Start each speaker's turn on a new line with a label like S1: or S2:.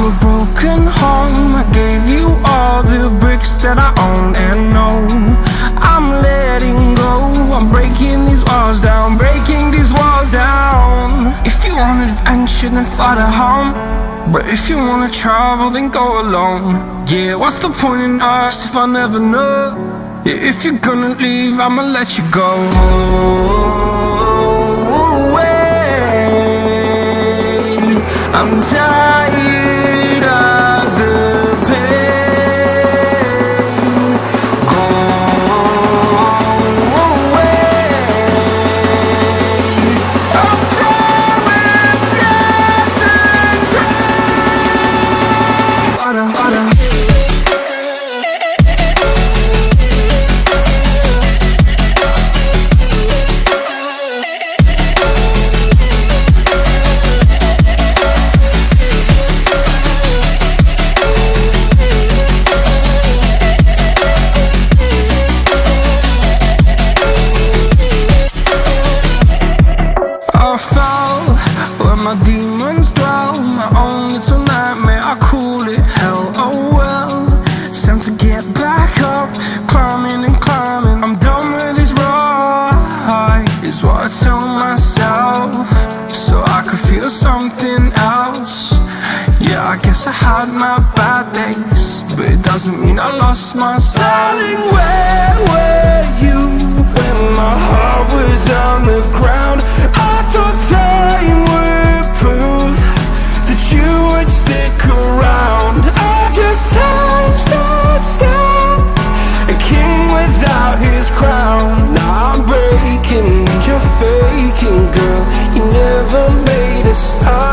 S1: A broken home. I gave you all the bricks that I own and know. I'm letting go, I'm breaking these walls down Breaking these walls down. If you want adventure then fly to home. But if you wanna travel then go alone. Yeah, what's the point in us if I never know? Yeah, if you're gonna leave I'ma let you go. Away. I'm tired I guess I had my bad days But it doesn't mean I lost my style where were you when my heart was on the ground? I thought time would prove that you would stick around. I guess time stood still, a king without his crown. Now I'm breaking, you're faking, girl. You never made a sound.